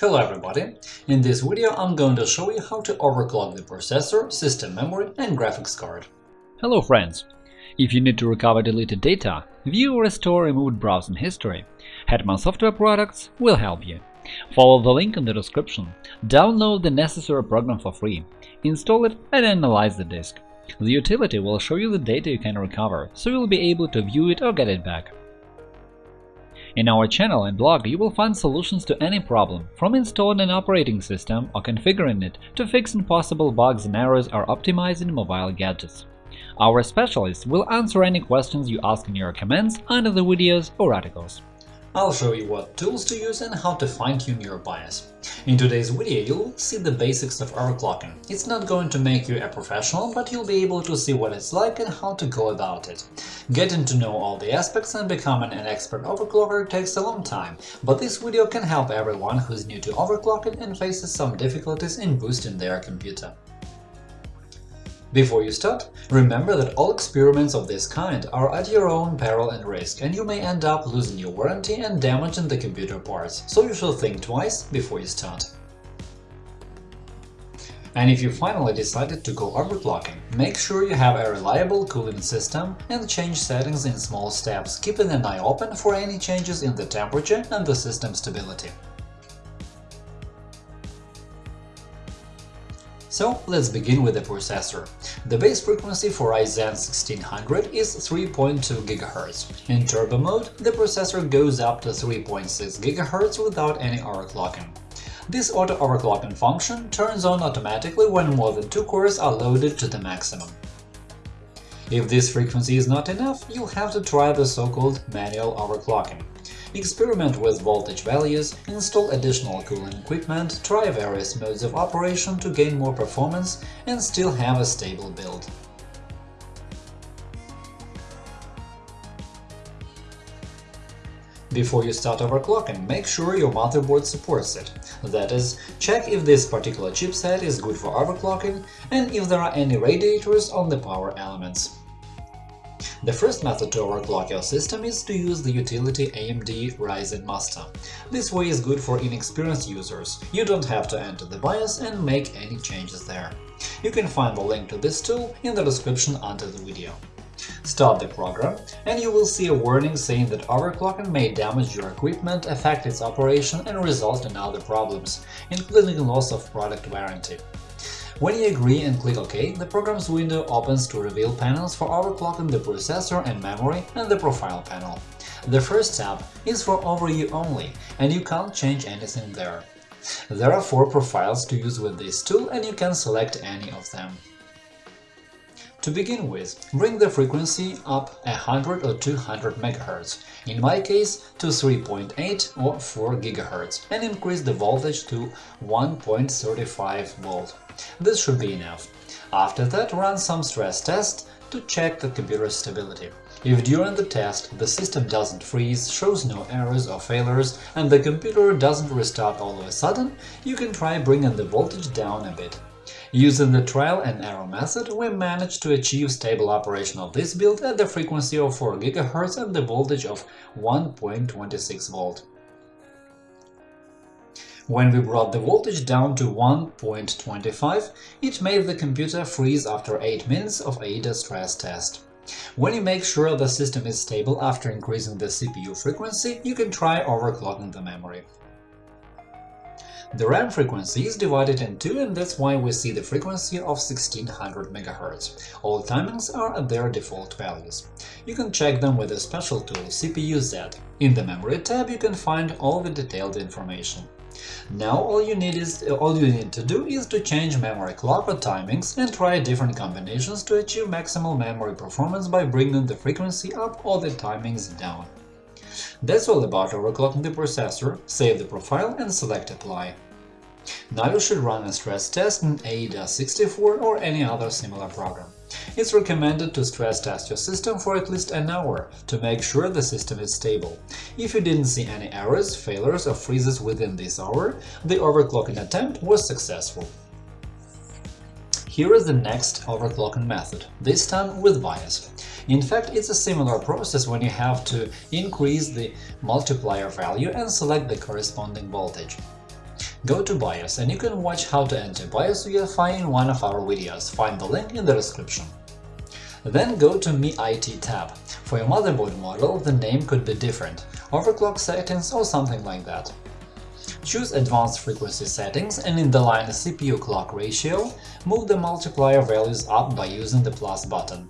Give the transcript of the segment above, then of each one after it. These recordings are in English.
Hello everybody! In this video I'm going to show you how to overclock the processor, system memory and graphics card. Hello friends! If you need to recover deleted data, view or restore removed browsing history, Hetman Software Products will help you. Follow the link in the description, download the necessary program for free, install it and analyze the disk. The utility will show you the data you can recover, so you'll be able to view it or get it back. In our channel and blog you will find solutions to any problem, from installing an operating system or configuring it to fixing possible bugs and errors or optimizing mobile gadgets. Our specialists will answer any questions you ask in your comments under the videos or articles. I'll show you what tools to use and how to fine-tune your BIOS. In today's video you'll see the basics of overclocking. It's not going to make you a professional, but you'll be able to see what it's like and how to go about it. Getting to know all the aspects and becoming an expert overclocker takes a long time, but this video can help everyone who's new to overclocking and faces some difficulties in boosting their computer. Before you start, remember that all experiments of this kind are at your own peril and risk, and you may end up losing your warranty and damaging the computer parts, so you should think twice before you start. And if you finally decided to go overclocking, make sure you have a reliable cooling system and change settings in small steps, keeping an eye open for any changes in the temperature and the system stability. So let's begin with the processor. The base frequency for Ryzen 1600 is 3.2 GHz. In turbo mode, the processor goes up to 3.6 GHz without any overclocking. This auto-overclocking function turns on automatically when more than two cores are loaded to the maximum. If this frequency is not enough, you'll have to try the so-called manual overclocking. Experiment with voltage values, install additional cooling equipment, try various modes of operation to gain more performance and still have a stable build. Before you start overclocking, make sure your motherboard supports it. That is, check if this particular chipset is good for overclocking and if there are any radiators on the power elements. The first method to overclock your system is to use the utility AMD Ryzen Master. This way is good for inexperienced users, you don't have to enter the BIOS and make any changes there. You can find the link to this tool in the description under the video. Start the program, and you will see a warning saying that overclocking may damage your equipment, affect its operation and result in other problems, including loss of product warranty. When you agree and click OK, the program's window opens to reveal panels for overclocking the processor and memory and the profile panel. The first tab is for overview only, and you can't change anything there. There are four profiles to use with this tool, and you can select any of them. To begin with, bring the frequency up 100 or 200 MHz, in my case to 3.8 or 4 GHz, and increase the voltage to 1.35 volt. This should be enough. After that, run some stress test to check the computer's stability. If during the test the system doesn't freeze, shows no errors or failures, and the computer doesn't restart all of a sudden, you can try bringing the voltage down a bit. Using the trial and error method, we managed to achieve stable operation of this build at the frequency of 4 GHz and the voltage of 1.26 volt. When we brought the voltage down to 1.25, it made the computer freeze after 8 minutes of AIDA stress test. When you make sure the system is stable after increasing the CPU frequency, you can try overclocking the memory. The RAM frequency is divided in two, and that's why we see the frequency of 1600 MHz. All timings are at their default values. You can check them with a special tool CPU-Z. In the Memory tab you can find all the detailed information. Now all you need is uh, all you need to do is to change memory clock or timings and try different combinations to achieve maximal memory performance by bringing the frequency up or the timings down. That's all about overclocking the processor, save the profile and select Apply. Now you should run a stress test in AIDA64 or any other similar program. It's recommended to stress test your system for at least an hour to make sure the system is stable. If you didn't see any errors, failures or freezes within this hour, the overclocking attempt was successful. Here is the next overclocking method, this time with BIOS. In fact, it's a similar process when you have to increase the multiplier value and select the corresponding voltage. Go to BIOS and you can watch how to enter BIOS UEFI in one of our videos, find the link in the description. Then go to M.I.T. tab. For your motherboard model, the name could be different – overclock settings or something like that. Choose Advanced Frequency Settings and in the line CPU clock ratio, move the multiplier values up by using the plus button.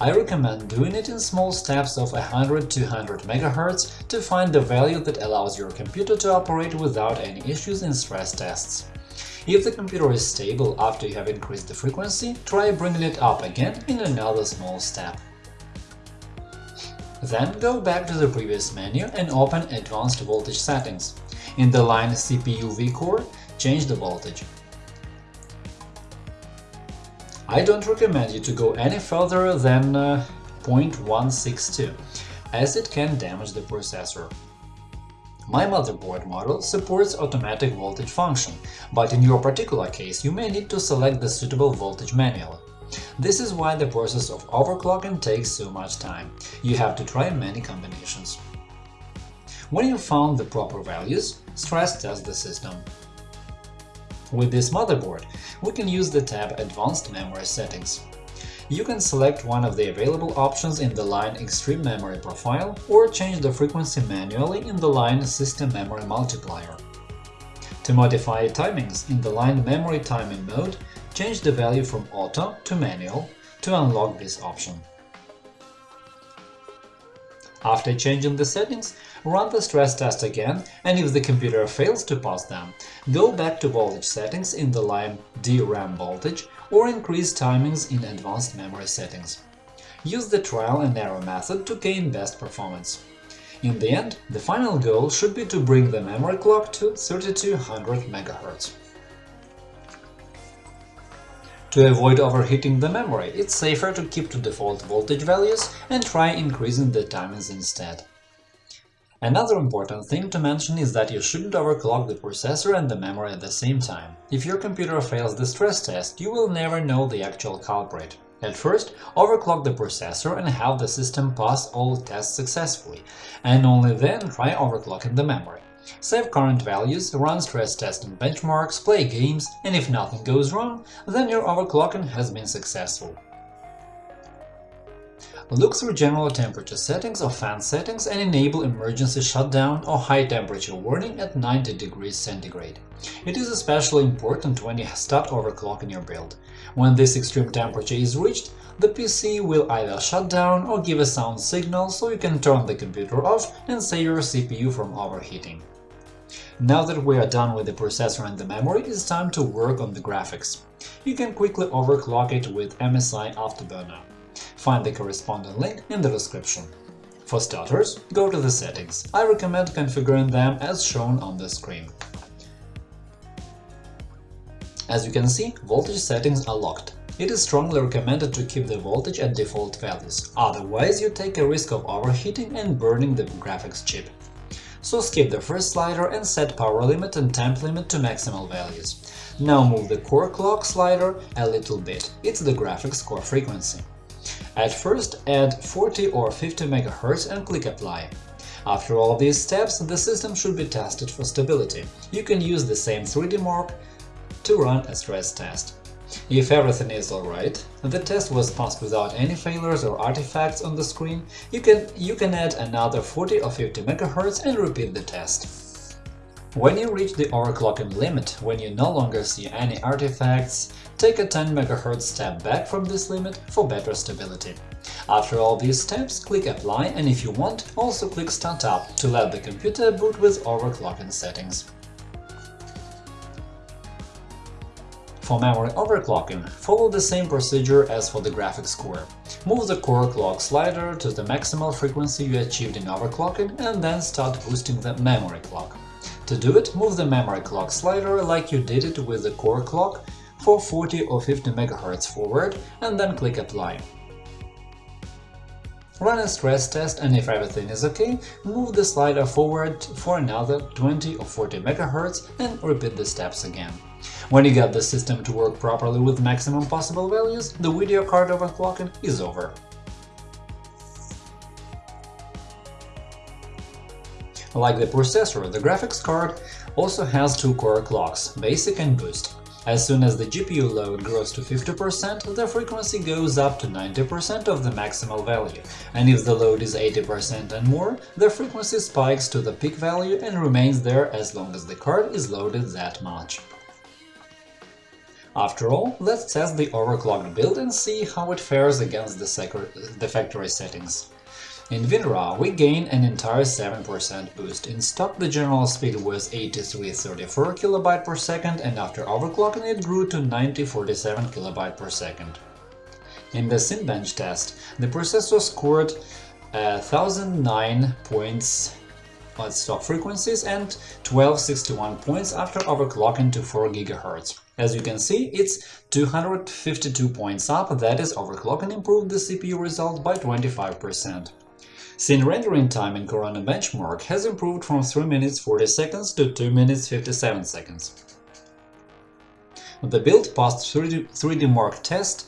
I recommend doing it in small steps of 100-200 MHz to find the value that allows your computer to operate without any issues in stress tests. If the computer is stable after you have increased the frequency, try bringing it up again in another small step. Then go back to the previous menu and open Advanced Voltage Settings. In the line CPU vCore, change the voltage. I don't recommend you to go any further than uh, 0.162, as it can damage the processor. My motherboard model supports automatic voltage function, but in your particular case you may need to select the suitable voltage manually. This is why the process of overclocking takes so much time. You have to try many combinations. When you found the proper values, stress test the system. With this motherboard, we can use the tab Advanced Memory Settings. You can select one of the available options in the line Extreme Memory Profile or change the frequency manually in the line System Memory Multiplier. To modify timings in the line Memory Timing mode, change the value from Auto to Manual to unlock this option. After changing the settings, run the stress test again, and if the computer fails to pass them, go back to voltage settings in the line DRAM voltage or increase timings in advanced memory settings. Use the trial and error method to gain best performance. In the end, the final goal should be to bring the memory clock to 3200 MHz. To avoid overheating the memory, it's safer to keep to default voltage values and try increasing the timings instead. Another important thing to mention is that you shouldn't overclock the processor and the memory at the same time. If your computer fails the stress test, you will never know the actual culprit. At first, overclock the processor and have the system pass all tests successfully, and only then try overclocking the memory. Save current values, run stress tests and benchmarks, play games, and if nothing goes wrong, then your overclocking has been successful. Look through general temperature settings or fan settings and enable emergency shutdown or high temperature warning at 90 degrees centigrade. It is especially important when you start overclocking your build. When this extreme temperature is reached, the PC will either shut down or give a sound signal so you can turn the computer off and save your CPU from overheating. Now that we are done with the processor and the memory, it's time to work on the graphics. You can quickly overclock it with MSI Afterburner. Find the corresponding link in the description. For starters, go to the settings. I recommend configuring them as shown on the screen. As you can see, voltage settings are locked. It is strongly recommended to keep the voltage at default values, otherwise you take a risk of overheating and burning the graphics chip. So skip the first slider and set power limit and temp limit to maximal values. Now move the core clock slider a little bit, it's the graphics core frequency. At first add 40 or 50 MHz and click Apply. After all these steps, the system should be tested for stability. You can use the same 3D mark to run a stress test. If everything is alright, the test was passed without any failures or artifacts on the screen, you can, you can add another 40 or 50 MHz and repeat the test. When you reach the overclocking limit, when you no longer see any artifacts, take a 10 MHz step back from this limit for better stability. After all these steps, click Apply and if you want, also click Start Up to let the computer boot with overclocking settings. For memory overclocking, follow the same procedure as for the graphics core. Move the core clock slider to the maximal frequency you achieved in overclocking and then start boosting the memory clock. To do it, move the memory clock slider like you did it with the core clock for 40 or 50 MHz forward and then click Apply. Run a stress test and if everything is OK, move the slider forward for another 20 or 40 MHz and repeat the steps again. When you get the system to work properly with maximum possible values, the video card overclocking is over. Like the processor, the graphics card also has two core clocks, basic and boost. As soon as the GPU load grows to 50%, the frequency goes up to 90% of the maximal value, and if the load is 80% and more, the frequency spikes to the peak value and remains there as long as the card is loaded that much. After all, let's test the overclocked build and see how it fares against the, the factory settings. In WinRAR, we gain an entire 7% boost. In stock, the general speed was 8334 kB per second, and after overclocking it grew to 9047 kB per second. In the Cinebench test, the processor scored uh, 1009 points at stock frequencies and 1261 points after overclocking to 4 GHz. As you can see, it's 252 points up, that is, overclocking improved the CPU result by 25%. Scene rendering time in Corona benchmark has improved from 3 minutes 40 seconds to 2 minutes 57 seconds. The build passed 3D, 3D Mark test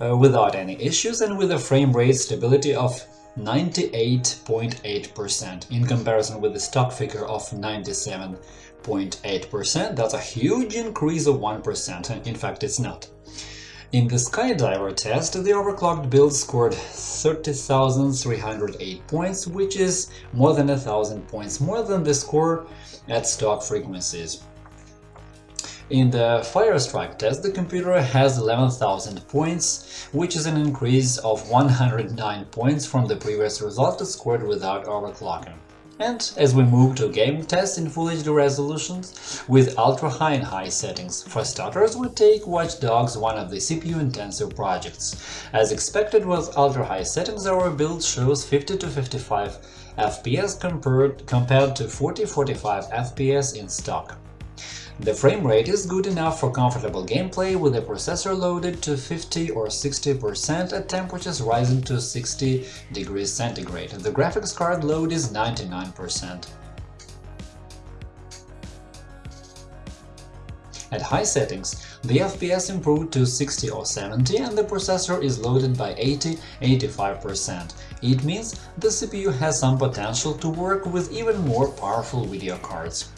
uh, without any issues and with a frame rate stability of 98.8% in comparison with the stock figure of 97.8%. That's a huge increase of 1%, in fact it's not. In the Sky Diver test, the overclocked build scored 30,308 points, which is more than thousand points more than the score at stock frequencies. In the Fire Strike test, the computer has 11,000 points, which is an increase of 109 points from the previous result scored without overclocking. And as we move to game test in Full HD resolutions with ultra-high and high settings, for starters we take Watch Dogs, one of the CPU-intensive projects. As expected with ultra-high settings, our build shows 50 to 55 FPS compared, compared to 40-45 FPS in stock. The frame rate is good enough for comfortable gameplay with the processor loaded to 50 or 60% at temperatures rising to 60 degrees centigrade. The graphics card load is 99%. At high settings, the FPS improved to 60 or 70 and the processor is loaded by 80-85%. It means the CPU has some potential to work with even more powerful video cards.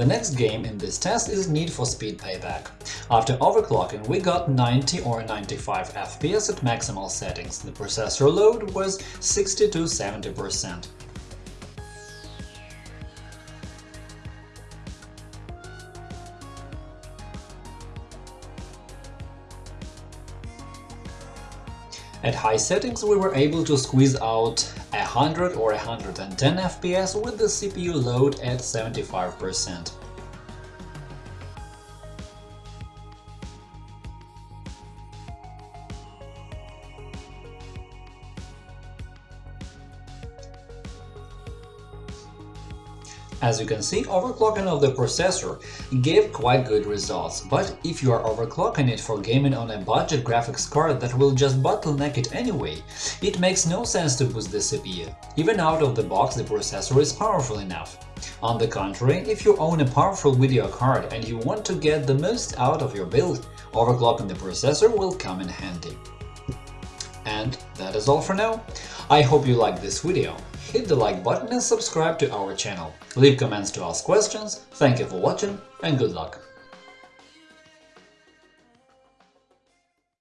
The next game in this test is Need for Speed Payback. After overclocking, we got 90 or 95 FPS at maximal settings. The processor load was 60 to 70%. At high settings we were able to squeeze out 100 or 110 FPS with the CPU load at 75%. As you can see, overclocking of the processor gave quite good results, but if you are overclocking it for gaming on a budget graphics card that will just bottleneck it anyway, it makes no sense to boost the CPU. Even out of the box the processor is powerful enough. On the contrary, if you own a powerful video card and you want to get the most out of your build, overclocking the processor will come in handy. And that is all for now. I hope you liked this video hit the like button and subscribe to our channel. Leave comments to ask questions, thank you for watching and good luck!